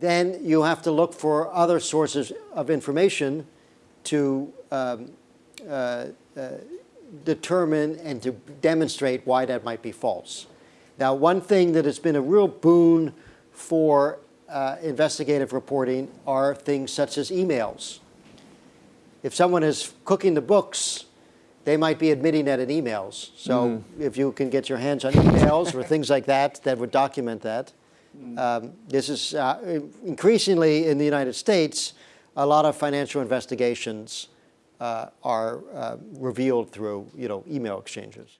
then you have to look for other sources of information to um, uh, uh, determine and to demonstrate why that might be false. Now, one thing that has been a real boon for uh, investigative reporting are things such as emails. If someone is cooking the books, they might be admitting that in emails. So if you can get your hands on emails or things like that that would document that, um, this is uh, increasingly in the United States, a lot of financial investigations uh, are uh, revealed through, you know, email exchanges.